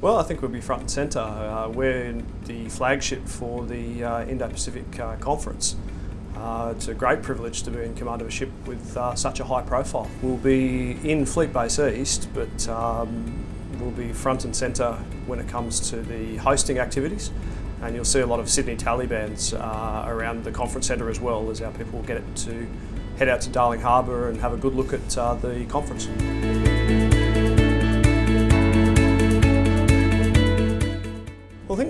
Well, I think we'll be front and centre. Uh, we're the flagship for the uh, Indo-Pacific uh, Conference. Uh, it's a great privilege to be in command of a ship with uh, such a high profile. We'll be in Fleet Base East, but um, we'll be front and centre when it comes to the hosting activities. And you'll see a lot of Sydney Tallybands uh, around the conference centre as well as our people get it to head out to Darling Harbour and have a good look at the conference.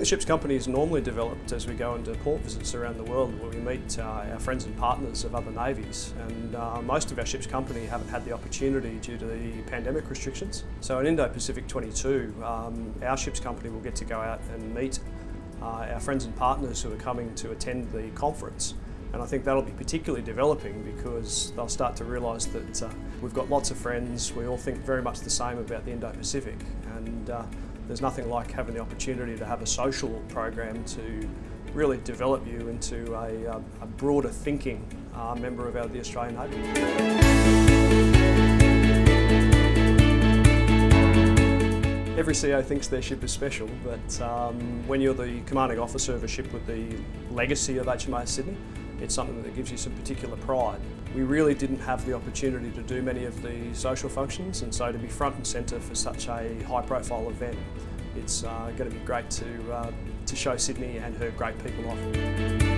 Think the ship's company is normally developed as we go into port visits around the world where we meet uh, our friends and partners of other navies. And uh, most of our ship's company haven't had the opportunity due to the pandemic restrictions. So in Indo-Pacific 22, um, our ship's company will get to go out and meet uh, our friends and partners who are coming to attend the conference. And I think that'll be particularly developing because they'll start to realise that uh, we've got lots of friends, we all think very much the same about the Indo-Pacific. And uh, there's nothing like having the opportunity to have a social program to really develop you into a, a broader thinking uh, member of our, the Australian Navy. Every CO thinks their ship is special, but um, when you're the commanding officer of a ship with the legacy of HMAS Sydney, it's something that gives you some particular pride. We really didn't have the opportunity to do many of the social functions and so to be front and centre for such a high profile event, it's uh, going to be great to, uh, to show Sydney and her great people off.